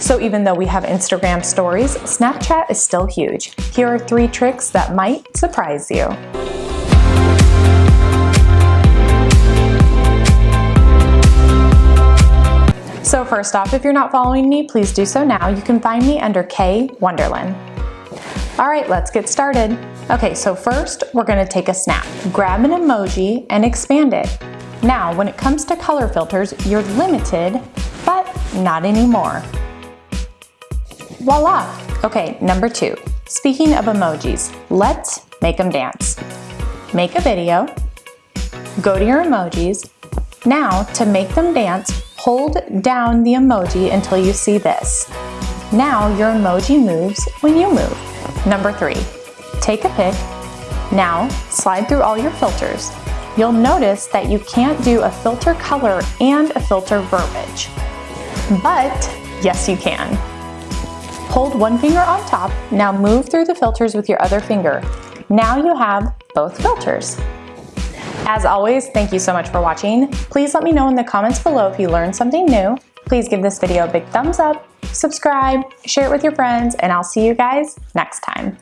So even though we have Instagram stories, Snapchat is still huge. Here are three tricks that might surprise you. So first off, if you're not following me, please do so now. You can find me under K Wonderland. All right, let's get started. Okay, so first we're gonna take a snap. Grab an emoji and expand it. Now, when it comes to color filters, you're limited, but not anymore. Voila! Okay, number two. Speaking of emojis, let's make them dance. Make a video, go to your emojis. Now, to make them dance, Hold down the emoji until you see this. Now your emoji moves when you move. Number three, take a pic. Now slide through all your filters. You'll notice that you can't do a filter color and a filter verbiage. But yes, you can. Hold one finger on top. Now move through the filters with your other finger. Now you have both filters. As always, thank you so much for watching. Please let me know in the comments below if you learned something new. Please give this video a big thumbs up, subscribe, share it with your friends, and I'll see you guys next time.